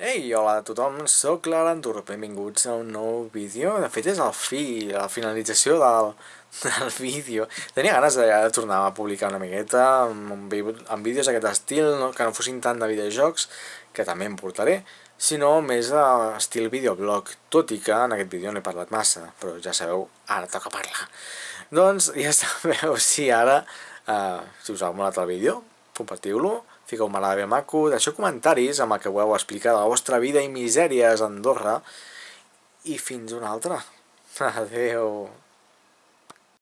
Ei, hola a tothom, sóc l'Arantur, benvinguts a un nou vídeo, de fet és el fi, la finalització del, del vídeo. Tenia ganes de, de tornar a publicar una miqueta amb, amb vídeos d'aquest estil, no? que no fossin tant de videojocs, que també em portaré, sinó més estil videoblog, tot i que en aquest vídeo no he parlat massa, però ja sabeu, ara toca parlar. Doncs ja sabeu, si ara, eh, si us ha molat el vídeo, compartiu-lo, fiqueu-me la ben maco, deixeu comentaris amb el que voleu explicar de la vostra vida i misèries a Andorra, i fins una altra. Adeu.